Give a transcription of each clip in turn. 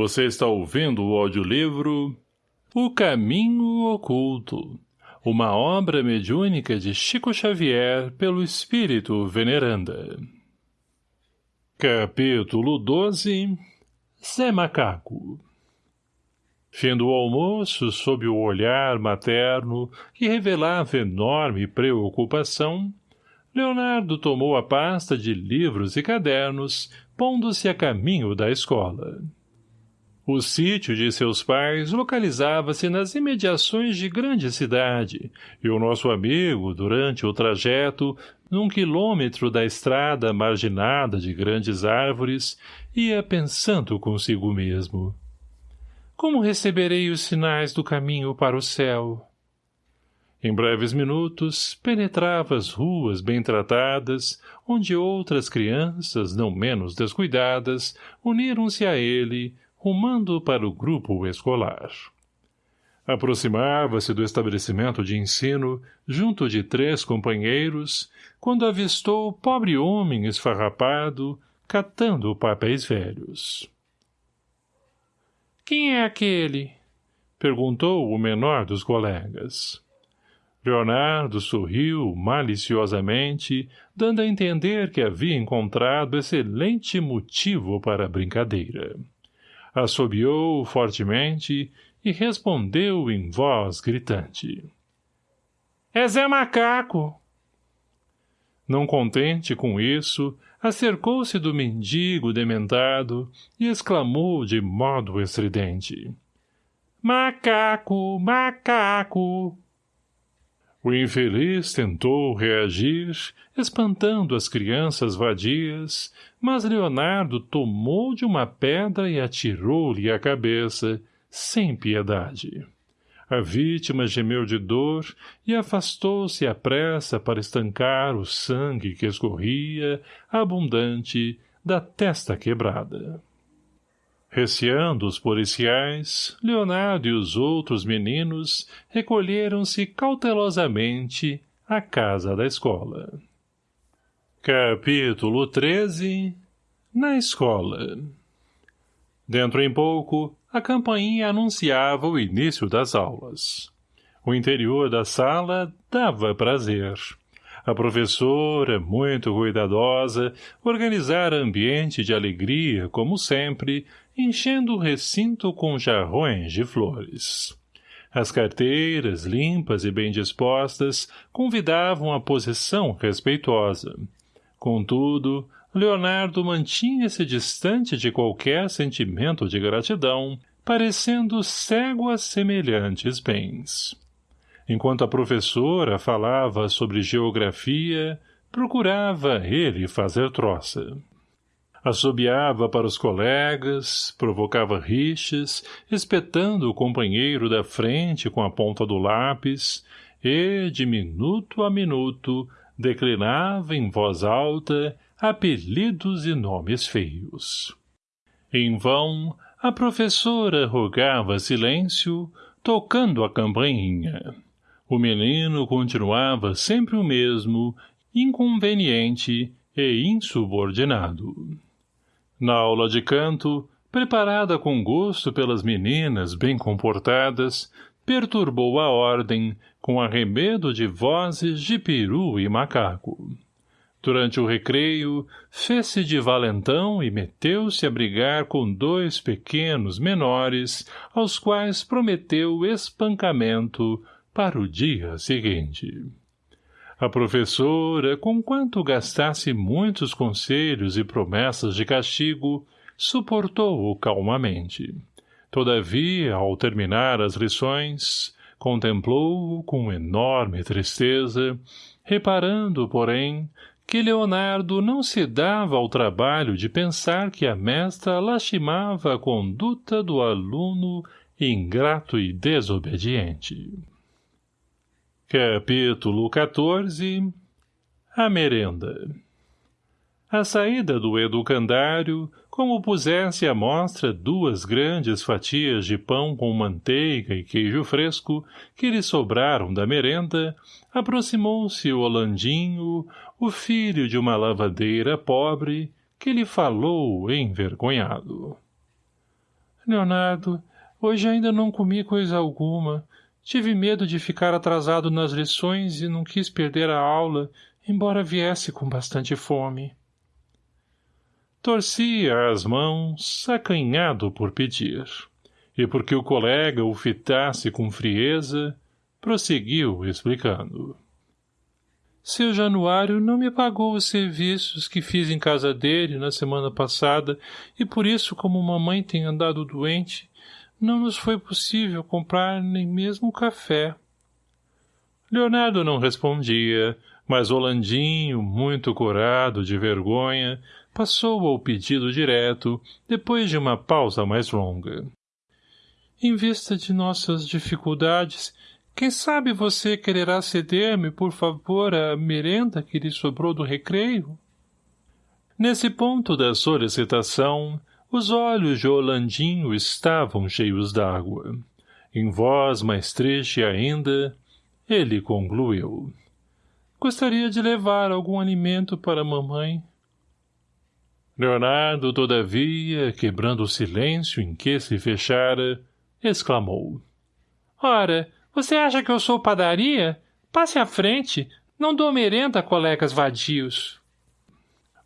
Você está ouvindo o audiolivro O Caminho Oculto, uma obra mediúnica de Chico Xavier pelo Espírito Veneranda. Capítulo 12 Zé Macaco Fim do almoço, sob o olhar materno que revelava enorme preocupação, Leonardo tomou a pasta de livros e cadernos, pondo-se a caminho da escola. O sítio de seus pais localizava-se nas imediações de grande cidade, e o nosso amigo, durante o trajeto, num quilômetro da estrada marginada de grandes árvores, ia pensando consigo mesmo. Como receberei os sinais do caminho para o céu? Em breves minutos, penetrava as ruas bem tratadas, onde outras crianças, não menos descuidadas, uniram-se a ele, rumando para o grupo escolar. Aproximava-se do estabelecimento de ensino, junto de três companheiros, quando avistou o pobre homem esfarrapado, catando papéis velhos. — Quem é aquele? — perguntou o menor dos colegas. Leonardo sorriu maliciosamente, dando a entender que havia encontrado excelente motivo para a brincadeira assobiou fortemente e respondeu em voz gritante. — É Zé Macaco! Não contente com isso, acercou-se do mendigo dementado e exclamou de modo estridente. — Macaco! Macaco! O infeliz tentou reagir, espantando as crianças vadias, mas Leonardo tomou de uma pedra e atirou-lhe a cabeça, sem piedade. A vítima gemeu de dor e afastou-se à pressa para estancar o sangue que escorria, abundante, da testa quebrada. Receando os policiais, Leonardo e os outros meninos recolheram-se cautelosamente à casa da escola. Capítulo 13 Na escola Dentro em pouco, a campainha anunciava o início das aulas. O interior da sala dava prazer. A professora, muito cuidadosa, organizara ambiente de alegria, como sempre, enchendo o recinto com jarrões de flores. As carteiras, limpas e bem dispostas, convidavam a posição respeitosa. Contudo, Leonardo mantinha-se distante de qualquer sentimento de gratidão, parecendo cego a semelhantes bens. Enquanto a professora falava sobre geografia, procurava ele fazer troça. Assobiava para os colegas, provocava rixas, espetando o companheiro da frente com a ponta do lápis, e, de minuto a minuto, declinava em voz alta apelidos e nomes feios. Em vão, a professora rogava silêncio, tocando a campainha. O menino continuava sempre o mesmo, inconveniente e insubordinado. Na aula de canto, preparada com gosto pelas meninas bem comportadas, perturbou a ordem com arremedo de vozes de peru e macaco. Durante o recreio, fez-se de valentão e meteu-se a brigar com dois pequenos menores, aos quais prometeu espancamento para o dia seguinte. A professora, conquanto gastasse muitos conselhos e promessas de castigo, suportou-o calmamente. Todavia, ao terminar as lições, contemplou-o com enorme tristeza, reparando, porém, que Leonardo não se dava ao trabalho de pensar que a mestra lastimava a conduta do aluno ingrato e desobediente. Capítulo 14 A merenda A saída do educandário, como pusesse à mostra duas grandes fatias de pão com manteiga e queijo fresco que lhe sobraram da merenda, aproximou-se o Holandinho, o filho de uma lavadeira pobre, que lhe falou envergonhado. Leonardo, hoje ainda não comi coisa alguma. Tive medo de ficar atrasado nas lições e não quis perder a aula, embora viesse com bastante fome. Torcia as mãos, acanhado por pedir. E porque o colega o fitasse com frieza, prosseguiu explicando. Seu Januário não me pagou os serviços que fiz em casa dele na semana passada e por isso, como mamãe tem andado doente, não nos foi possível comprar nem mesmo café. Leonardo não respondia, mas Holandinho, muito curado de vergonha, passou ao pedido direto, depois de uma pausa mais longa. Em vista de nossas dificuldades, quem sabe você quererá ceder-me, por favor, a merenda que lhe sobrou do recreio? Nesse ponto da solicitação, os olhos de Olandinho estavam cheios d'água. Em voz mais triste ainda, ele concluiu. Gostaria de levar algum alimento para mamãe. Leonardo, todavia, quebrando o silêncio em que se fechara, exclamou. Ora, você acha que eu sou padaria? Passe à frente. Não dou merenda a colegas vadios.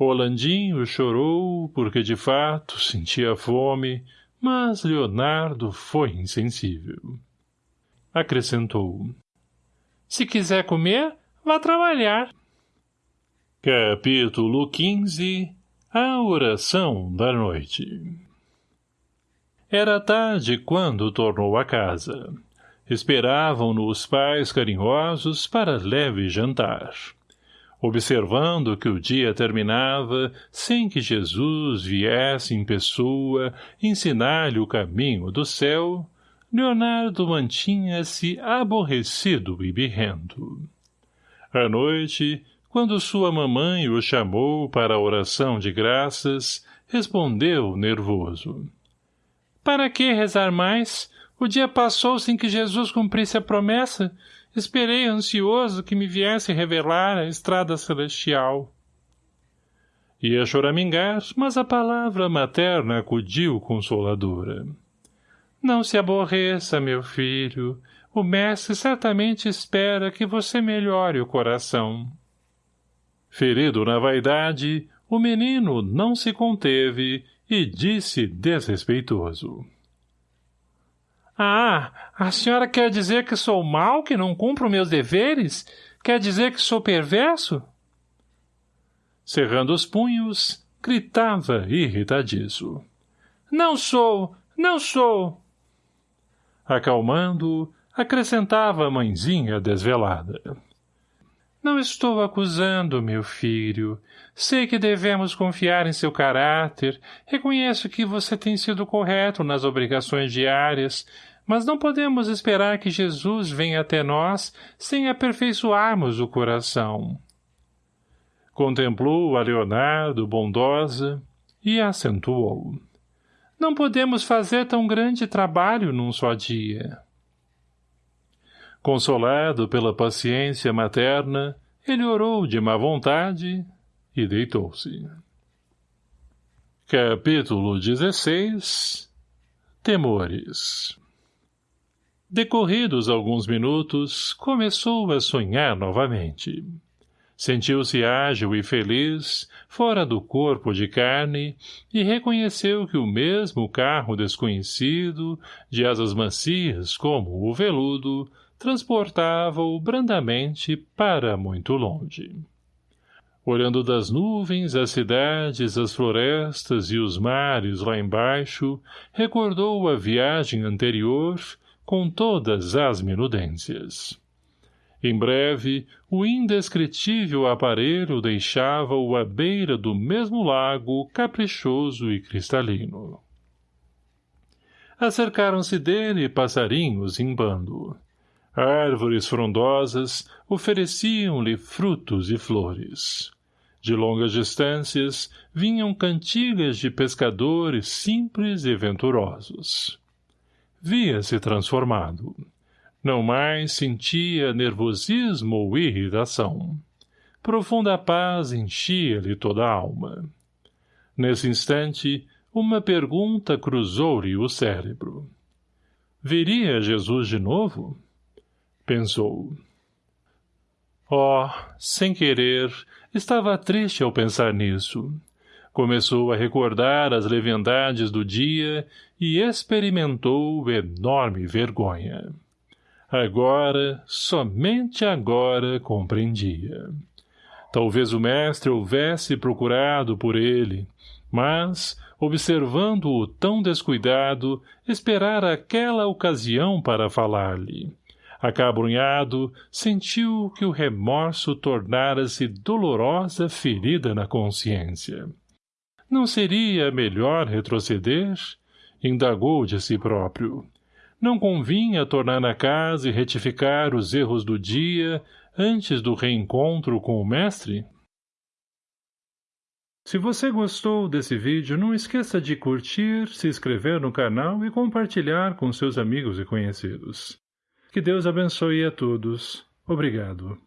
Rolandinho chorou porque, de fato, sentia fome, mas Leonardo foi insensível. Acrescentou. Se quiser comer, vá trabalhar. Capítulo 15 A oração da noite Era tarde quando tornou a casa. Esperavam-no os pais carinhosos para leve jantar. Observando que o dia terminava sem que Jesus viesse em pessoa ensinar-lhe o caminho do céu, Leonardo mantinha-se aborrecido e birrento. À noite, quando sua mamãe o chamou para a oração de graças, respondeu nervoso. — Para que rezar mais? O dia passou sem que Jesus cumprisse a promessa. Esperei ansioso que me viesse revelar a estrada celestial. Ia choramingar, mas a palavra materna acudiu consoladora. Não se aborreça, meu filho. O mestre certamente espera que você melhore o coração. Ferido na vaidade, o menino não se conteve e disse desrespeitoso. Ah, a senhora quer dizer que sou mau, que não cumpro meus deveres? Quer dizer que sou perverso? Cerrando os punhos, gritava irritadiço. Não sou, não sou. Acalmando, acrescentava a mãezinha desvelada. Não estou acusando, meu filho. Sei que devemos confiar em seu caráter. Reconheço que você tem sido correto nas obrigações diárias, mas não podemos esperar que Jesus venha até nós sem aperfeiçoarmos o coração. Contemplou a Leonardo bondosa e acentuou. Não podemos fazer tão grande trabalho num só dia. Consolado pela paciência materna, ele orou de má vontade e deitou-se. Capítulo 16 Temores Decorridos alguns minutos, começou a sonhar novamente. Sentiu-se ágil e feliz, fora do corpo de carne, e reconheceu que o mesmo carro desconhecido, de asas macias como o veludo, transportava-o brandamente para muito longe. Olhando das nuvens as cidades, as florestas e os mares lá embaixo, recordou a viagem anterior com todas as minudências. Em breve, o indescritível aparelho deixava-o à beira do mesmo lago caprichoso e cristalino. Acercaram-se dele passarinhos em bando. Árvores frondosas ofereciam-lhe frutos e flores. De longas distâncias vinham cantigas de pescadores simples e venturosos via-se transformado. Não mais sentia nervosismo ou irritação. Profunda paz enchia-lhe toda a alma. Nesse instante, uma pergunta cruzou-lhe o cérebro. Viria Jesus de novo? Pensou. Oh, sem querer, estava triste ao pensar nisso. Começou a recordar as leviandades do dia e experimentou enorme vergonha. Agora, somente agora, compreendia. Talvez o mestre houvesse procurado por ele, mas, observando-o tão descuidado, esperara aquela ocasião para falar-lhe. Acabrunhado, sentiu que o remorso tornara-se dolorosa ferida na consciência. Não seria melhor retroceder? Indagou de si próprio. Não convinha tornar a casa e retificar os erros do dia antes do reencontro com o mestre? Se você gostou desse vídeo, não esqueça de curtir, se inscrever no canal e compartilhar com seus amigos e conhecidos. Que Deus abençoe a todos. Obrigado.